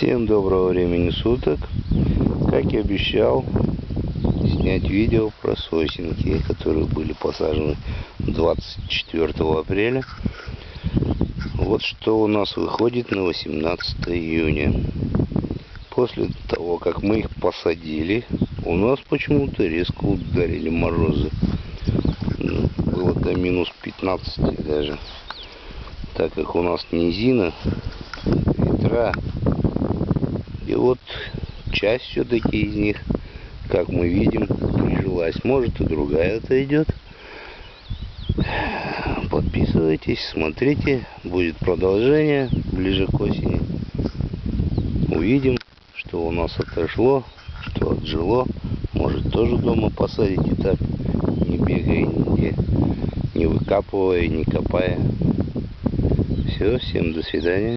Всем доброго времени суток. Как и обещал, снять видео про сосенки, которые были посажены 24 апреля. Вот что у нас выходит на 18 июня. После того, как мы их посадили, у нас почему-то резко ударили морозы. Ну, было до минус 15 даже. Так как у нас низина, ветра, и вот часть все-таки из них, как мы видим, прижилась. Может и другая отойдет. Подписывайтесь, смотрите. Будет продолжение ближе к осени. Увидим, что у нас отошло, что отжило. Может тоже дома посадите так, не бегая нигде, не выкапывая, не копая. Все, всем до свидания.